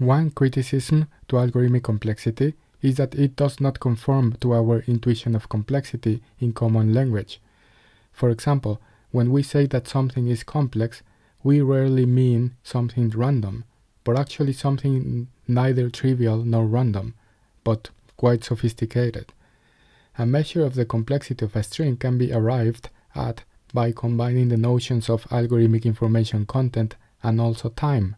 One criticism to algorithmic complexity is that it does not conform to our intuition of complexity in common language. For example, when we say that something is complex, we rarely mean something random, but actually something neither trivial nor random, but quite sophisticated. A measure of the complexity of a string can be arrived at by combining the notions of algorithmic information content and also time.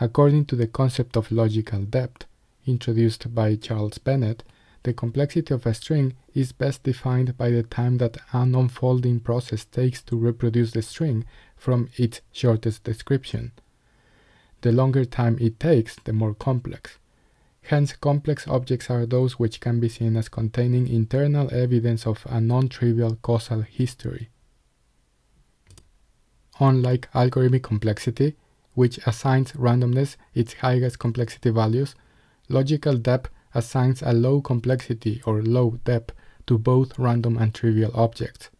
According to the concept of logical depth, introduced by Charles Bennett, the complexity of a string is best defined by the time that an unfolding process takes to reproduce the string from its shortest description. The longer time it takes, the more complex. Hence, complex objects are those which can be seen as containing internal evidence of a non-trivial causal history. Unlike algorithmic complexity, which assigns randomness its highest complexity values, logical depth assigns a low complexity or low depth to both random and trivial objects.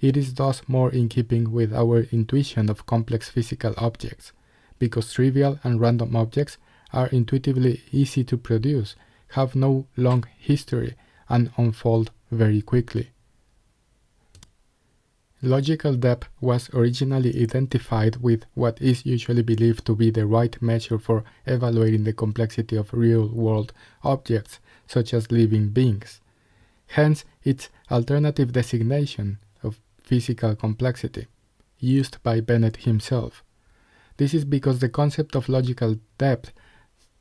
It is thus more in keeping with our intuition of complex physical objects, because trivial and random objects are intuitively easy to produce, have no long history, and unfold very quickly. Logical depth was originally identified with what is usually believed to be the right measure for evaluating the complexity of real-world objects, such as living beings. Hence, its alternative designation of physical complexity, used by Bennett himself. This is because the concept of logical depth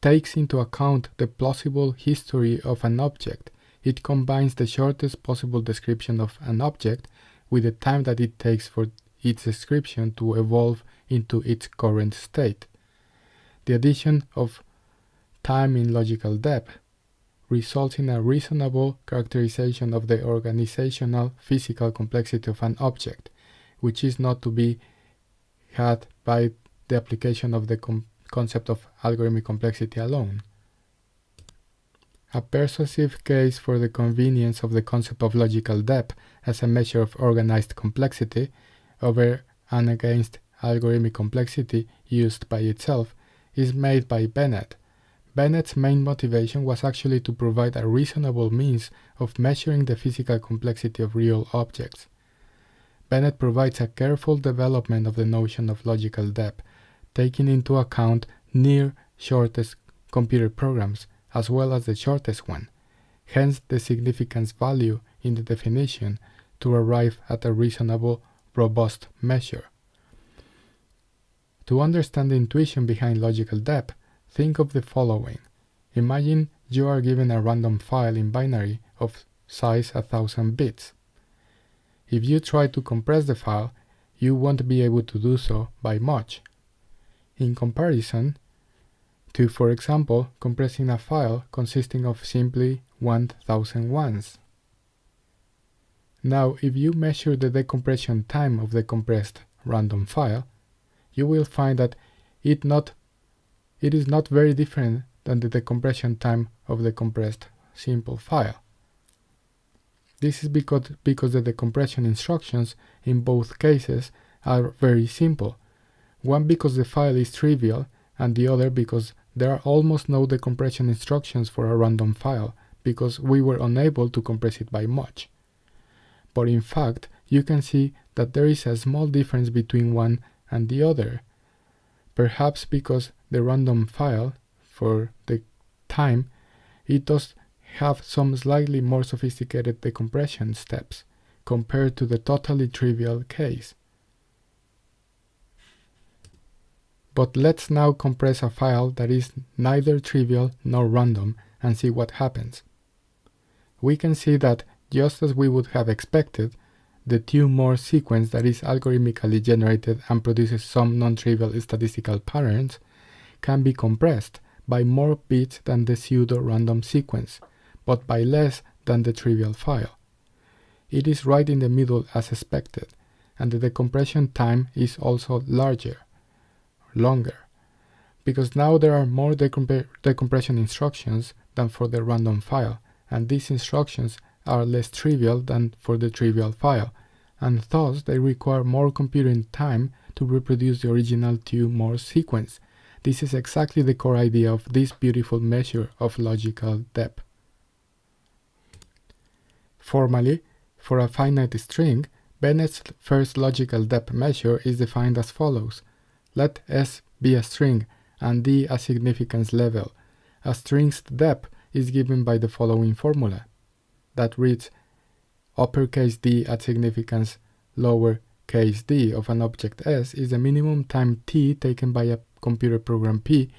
takes into account the plausible history of an object. It combines the shortest possible description of an object with the time that it takes for its description to evolve into its current state. The addition of time in logical depth results in a reasonable characterization of the organizational physical complexity of an object, which is not to be had by the application of the concept of algorithmic complexity alone. A persuasive case for the convenience of the concept of logical depth as a measure of organized complexity over and against algorithmic complexity used by itself is made by Bennett. Bennett's main motivation was actually to provide a reasonable means of measuring the physical complexity of real objects. Bennett provides a careful development of the notion of logical depth, taking into account near shortest computer programs as well as the shortest one, hence the significance value in the definition to arrive at a reasonable, robust measure. To understand the intuition behind logical depth, think of the following. Imagine you are given a random file in binary of size 1000 bits. If you try to compress the file, you won't be able to do so by much. In comparison, to, for example, compressing a file consisting of simply 1000 ones. Now, if you measure the decompression time of the compressed random file, you will find that it, not, it is not very different than the decompression time of the compressed simple file. This is because, because the decompression instructions in both cases are very simple, one because the file is trivial and the other because there are almost no decompression instructions for a random file because we were unable to compress it by much. But in fact, you can see that there is a small difference between one and the other. Perhaps because the random file, for the time, it does have some slightly more sophisticated decompression steps compared to the totally trivial case. But let's now compress a file that is neither trivial nor random and see what happens. We can see that, just as we would have expected, the Thue-Morse sequence that is algorithmically generated and produces some non-trivial statistical patterns can be compressed by more bits than the pseudo-random sequence, but by less than the trivial file. It is right in the middle as expected, and the decompression time is also larger longer because now there are more decompression instructions than for the random file, and these instructions are less trivial than for the trivial file, and thus they require more computing time to reproduce the original Thue-Morse sequence This is exactly the core idea of this beautiful measure of logical depth. Formally, for a finite string, Bennett's first logical depth measure is defined as follows. Let S be a string and D a significance level. A string's depth is given by the following formula that reads uppercase d at significance lower case d of an object S is the minimum time t taken by a computer program P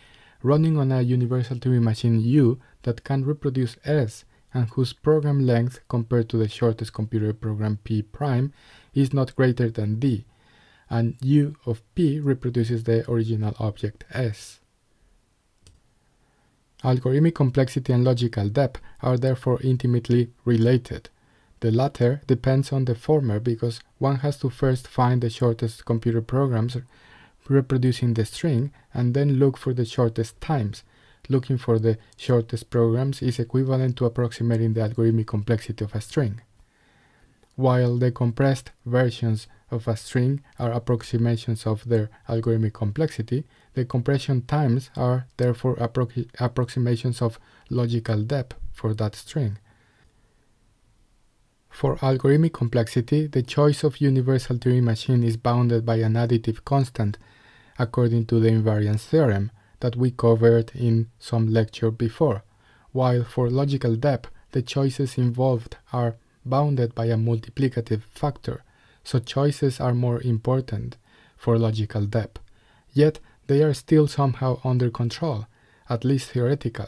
running on a universal Turing machine U that can reproduce S and whose program length compared to the shortest computer program P prime is not greater than D, and U of P reproduces the original object S. Algorithmic complexity and logical depth are therefore intimately related. The latter depends on the former because one has to first find the shortest computer programs reproducing the string and then look for the shortest times. Looking for the shortest programs is equivalent to approximating the algorithmic complexity of a string. While the compressed versions of a string are approximations of their algorithmic complexity, the compression times are therefore appro approximations of logical depth for that string. For algorithmic complexity, the choice of universal Turing machine is bounded by an additive constant, according to the invariance theorem that we covered in some lecture before, while for logical depth, the choices involved are bounded by a multiplicative factor, so choices are more important for logical depth. Yet they are still somehow under control, at least theoretically.